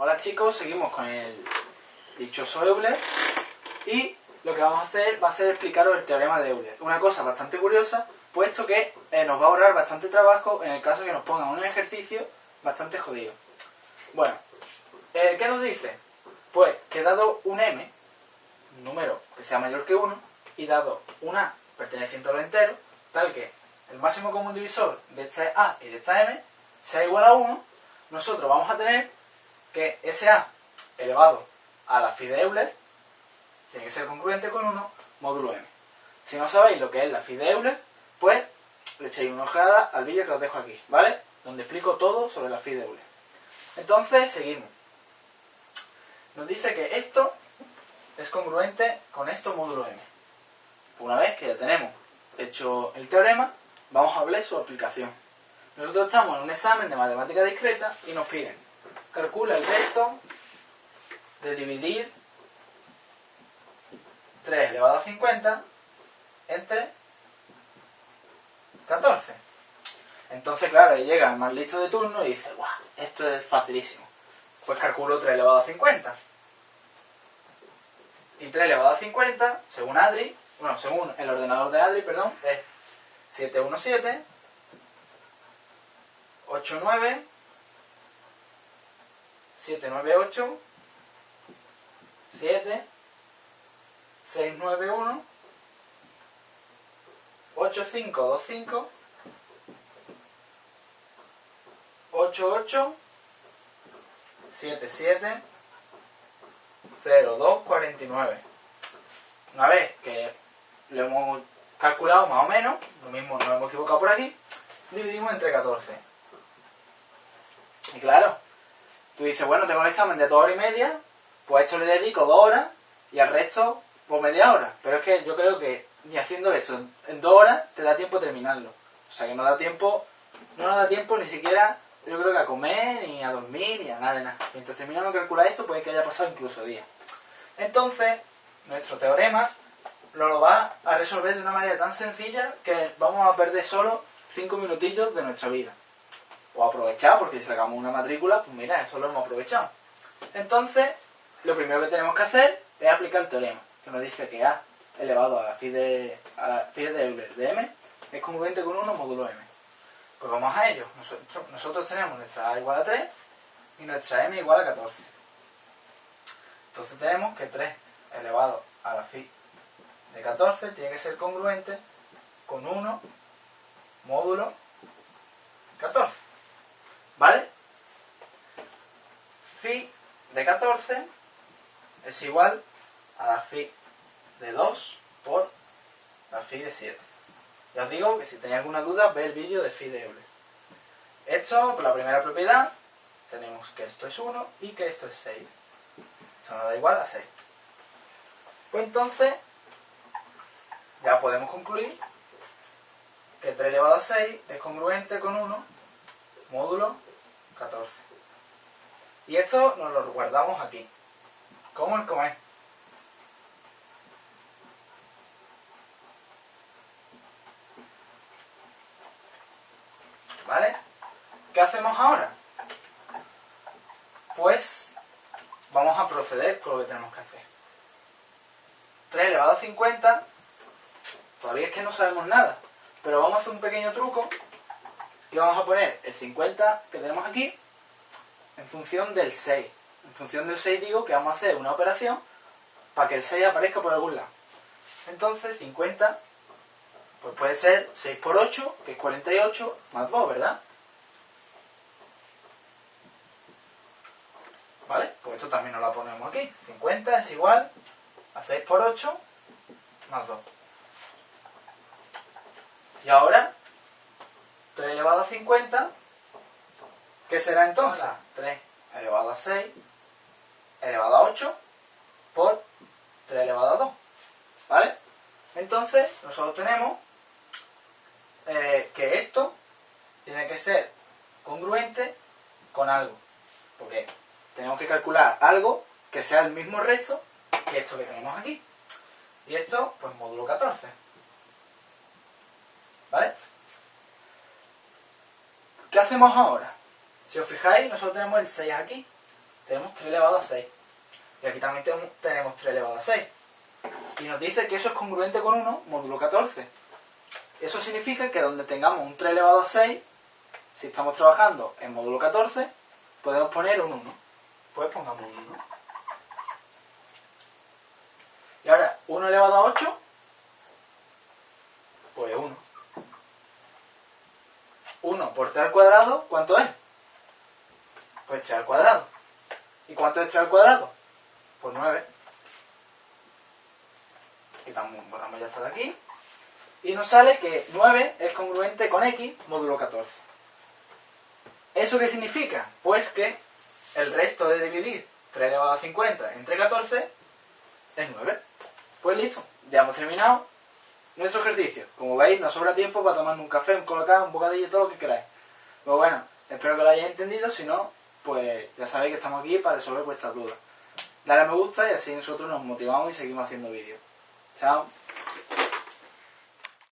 Hola chicos, seguimos con el dichoso Euler y lo que vamos a hacer va a ser explicaros el teorema de Euler. Una cosa bastante curiosa, puesto que eh, nos va a ahorrar bastante trabajo en el caso que nos pongan un ejercicio bastante jodido. Bueno, eh, ¿qué nos dice? Pues que dado un m, un número que sea mayor que 1, y dado un a perteneciente al entero, tal que el máximo común divisor de esta a y de esta m sea igual a 1, nosotros vamos a tener que ese a elevado a la phi de Euler tiene que ser congruente con 1 módulo m. Si no sabéis lo que es la phi de Euler, pues le echéis una ojeada al vídeo que os dejo aquí, ¿vale? Donde explico todo sobre la phi de Euler. Entonces, seguimos. Nos dice que esto es congruente con esto módulo m. Una vez que ya tenemos hecho el teorema, vamos a hablar su aplicación. Nosotros estamos en un examen de matemática discreta y nos piden calcula el resto de dividir 3 elevado a 50 entre 14. Entonces, claro, ahí llega el más listo de turno y dice, guau, esto es facilísimo. Pues calculo 3 elevado a 50. Y 3 elevado a 50, según Adri, bueno, según el ordenador de Adri, perdón, es 717, 89, 798, 7, 691, 8525, 88, 77, 0249. Una vez que lo hemos calculado más o menos, lo mismo nos hemos equivocado por aquí, dividimos entre 14. Y claro, tú dices, bueno, tengo el examen de dos horas y media, pues a esto le dedico dos horas y al resto, pues media hora. Pero es que yo creo que ni haciendo esto en dos horas te da tiempo de terminarlo. O sea que no da tiempo, no nos da tiempo ni siquiera, yo creo que a comer, ni a dormir, ni a nada de nada. Mientras terminamos de calcular esto, puede que haya pasado incluso días. Entonces, nuestro teorema lo va a resolver de una manera tan sencilla que vamos a perder solo 5 minutillos de nuestra vida. O aprovechar, porque si sacamos una matrícula, pues mira, eso lo hemos aprovechado. Entonces, lo primero que tenemos que hacer es aplicar el teorema, que nos dice que A elevado a la phi de, phi de Euler de m es congruente con 1 módulo m. Pues vamos a ello. Nosotros, nosotros tenemos nuestra A igual a 3 y nuestra m igual a 14. Entonces tenemos que 3 elevado a la phi de 14 tiene que ser congruente con 1 módulo 14. ¿Vale? Phi de 14 es igual a la phi de 2 por la phi de 7. Ya os digo que si tenéis alguna duda, ve el vídeo de phi de Euler. Esto, por la primera propiedad, tenemos que esto es 1 y que esto es 6. Esto nos da igual a 6. Pues entonces, ya podemos concluir que 3 elevado a 6 es congruente con 1 módulo 14. Y esto nos lo guardamos aquí, como el comer. ¿Vale? ¿Qué hacemos ahora? Pues vamos a proceder con lo que tenemos que hacer. 3 elevado a 50, todavía es que no sabemos nada, pero vamos a hacer un pequeño truco y vamos a poner el 50 que tenemos aquí en función del 6. En función del 6 digo que vamos a hacer una operación para que el 6 aparezca por algún lado. Entonces 50 pues puede ser 6 por 8, que es 48, más 2, ¿verdad? ¿Vale? Pues esto también nos lo ponemos aquí. 50 es igual a 6 por 8 más 2. Y ahora, 3 elevado a 50, ¿qué será entonces? 3 elevado a 6 elevado a 8 por 3 elevado a 2. ¿Vale? Entonces, nosotros tenemos eh, que esto tiene que ser congruente con algo. Porque tenemos que calcular algo que sea el mismo resto que esto que tenemos aquí. Y esto, pues módulo 14. ¿Vale? ¿Qué hacemos ahora? Si os fijáis, nosotros tenemos el 6 aquí. tenemos 3 elevado a 6. Y aquí también tenemos 3 elevado a 6. Y nos dice que eso es congruente con 1 módulo 14. Eso significa que donde tengamos un 3 elevado a 6, si estamos trabajando en módulo 14, podemos poner un 1. Pues pongamos un 1. Y ahora, 1 elevado a 8, pues 1. 1 por 3 al cuadrado, ¿cuánto es? Pues 3 al cuadrado. ¿Y cuánto es 3 al cuadrado? Pues 9. Quitamos, borramos ya esto de aquí. Y nos sale que 9 es congruente con x módulo 14. ¿Eso qué significa? Pues que el resto de dividir 3 elevado a 50 entre 14 es 9. Pues listo, ya hemos terminado nuestro ejercicio. Como veis, nos sobra tiempo para tomar un café, un colocado, un bocadillo, todo lo que queráis. Pues bueno, espero que lo hayáis entendido. Si no, pues ya sabéis que estamos aquí para resolver vuestras dudas. Dale a me gusta y así nosotros nos motivamos y seguimos haciendo vídeos. Chao.